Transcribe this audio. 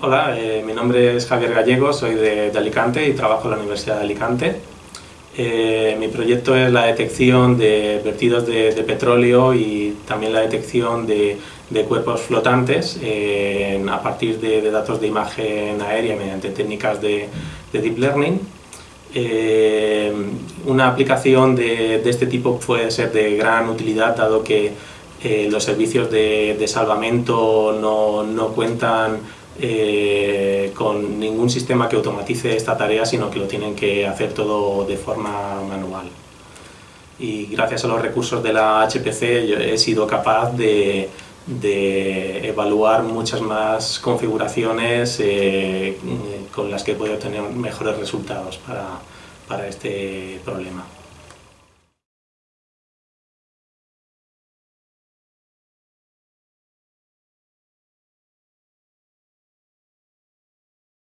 Hola, eh, mi nombre es Javier Gallego, soy de, Alicante y trabajo en la Universidad de Alicante. Eh, mi proyecto es la detección de vertidos de, petróleo y también la detección de, cuerpos flotantes a partir de, datos de imagen aérea mediante técnicas de, Deep Learning. Eh, una aplicación de, este tipo puede ser de gran utilidad dado que los servicios de, salvamento no, no cuentan eh, con ningún sistema que automatice esta tarea, sino que lo tienen que hacer todo de forma manual. Y gracias a los recursos de la HPC he sido capaz de, evaluar muchas más configuraciones eh, con las que puedo obtener mejores resultados para este problema.